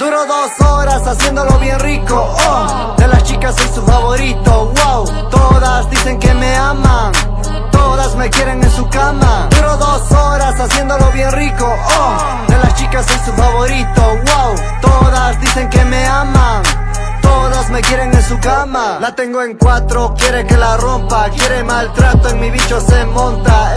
Duro dos horas haciéndolo bien rico, oh. De las chicas soy su favorito, wow. Todas dicen que me aman Todas me quieren en su cama. Duro dos horas haciéndolo bien rico, oh. De las chicas soy su favorito, wow. Todas dicen que me aman Todas me quieren en su cama. La tengo en cuatro, quiere que la rompa Quiere maltrato, en mi bicho se monta